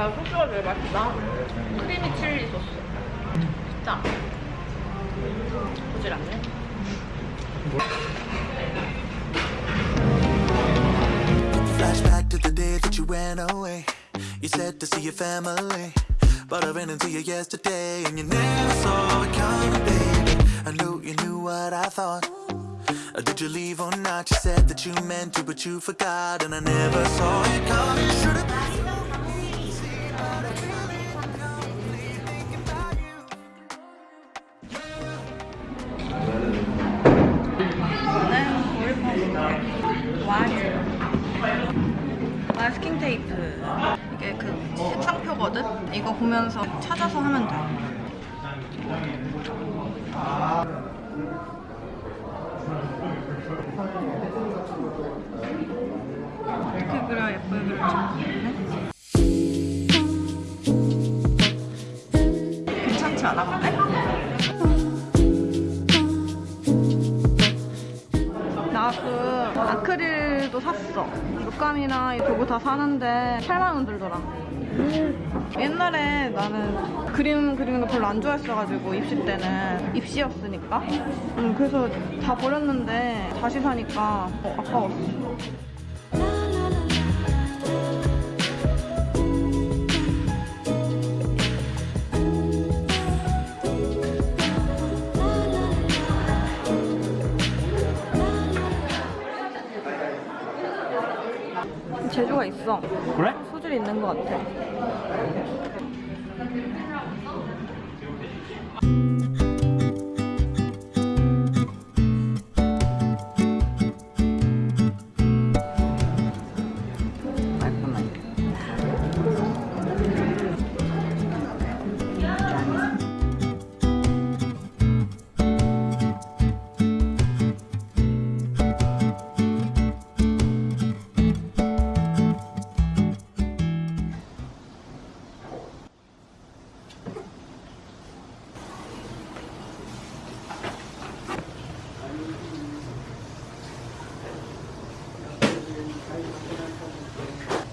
야 소스가 되게 맛있다. 크리미 칠리 소스. 진짜. 보질 않네. Flashback to the day that you went away. You said to see your family, but I ran into you yesterday, and you never saw it coming, baby. I knew you knew what I thought. Uh, Did you leave or not? You said that you meant to, but you forgot, and I never saw it coming. Should've 색상표거든? 이거 보면서 찾아서 하면 돼. 이렇게 그려 예쁘게 그려지네. 괜찮지 않아 근데? 샀어. 물감이나 이 도구 다 사는데 8만 원 들더라. 옛날에 나는 그림 그리는 거 별로 안 좋아했어가지고 입시 때는 입시였으니까. 음, 그래서 다 버렸는데 다시 사니까 어, 아까웠어. 재주가 있어. 그래? 소질이 있는 것 같아.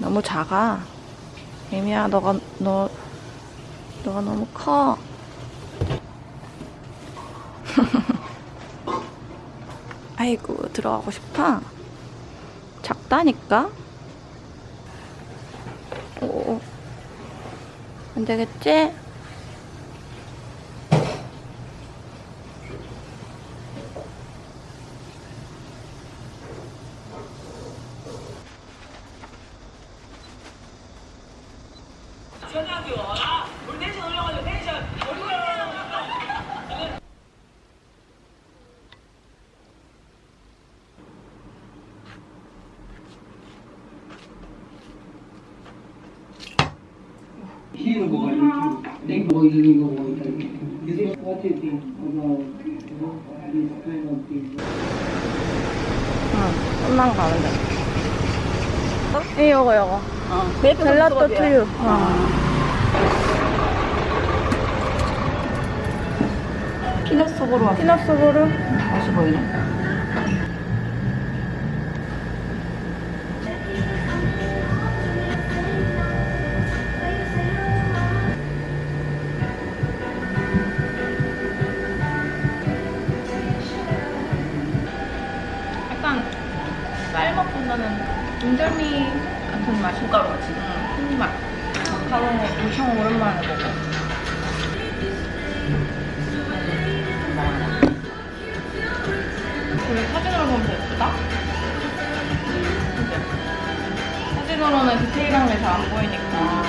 너무 작아. 에미야, 너가 너 너가 너무 커. 아이고 들어가고 싶어. 작다니까. 오, 안 되겠지? Here go like boiling the water. What do you think about you know, this kind of thing? 응, 좀만 가면 돼. 어? 이 요거 요거. 젤라또 투유. 어. 피넛 속으로 와. 피넛 소보루. 맛이 보이네. 약간 쌀 먹고 나는 인절미 같은 맛. 콩가루 같이. 응, 콩맛. 가루 엄청 오랜만에 먹어. 그래 사진으로 보면 더 예쁘다? 사진으로는 디테일한 게 잘 안 보이니까.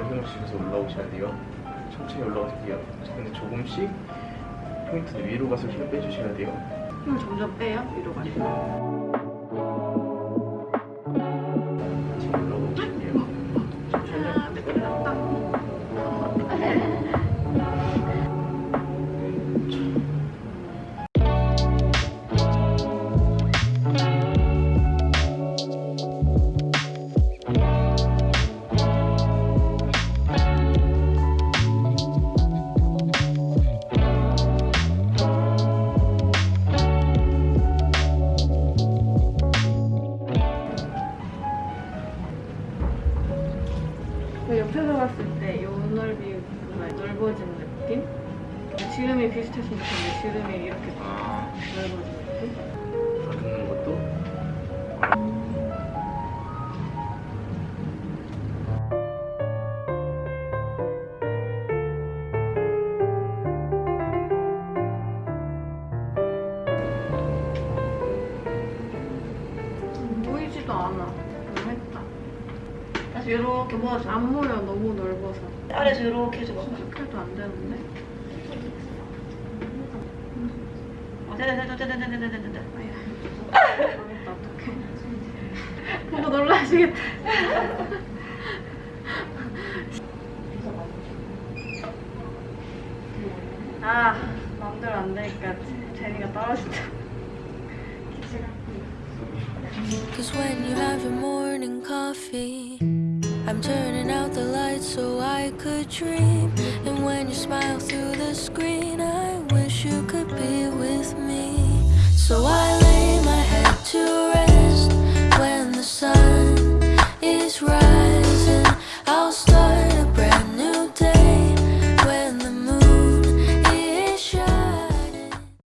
힘을 주셔서 올라오셔야 돼요. 천천히 올라오세요. 근데 조금씩 포인트는 위로 가서 힘을 빼주셔야 돼요. 힘을 점점 빼요 위로 가시 봤을 때이 넓이보다 넓어진 느낌? 지름이 비슷했으면 좋겠는데 지름이 이렇게 아, 넓어진 느낌? 다듬는 것도 보이지도 않아 다시 이렇게 모아줘. 안 보여 너무 넓어서 아래서 이렇게 해줘봐. 스킬도 안 되는데? 어, 됐다, 됐다, 됐다, 됐다, 됐다, 됐다. 망했다 어떡해 보고 놀라시겠다 아 마음대로 안 되니까 제니가 떨어진다 기치가 Cause when you have your morning coffee, I'm turning out the lights so I could dream. And when you smile through the screen, I wish you could be with me.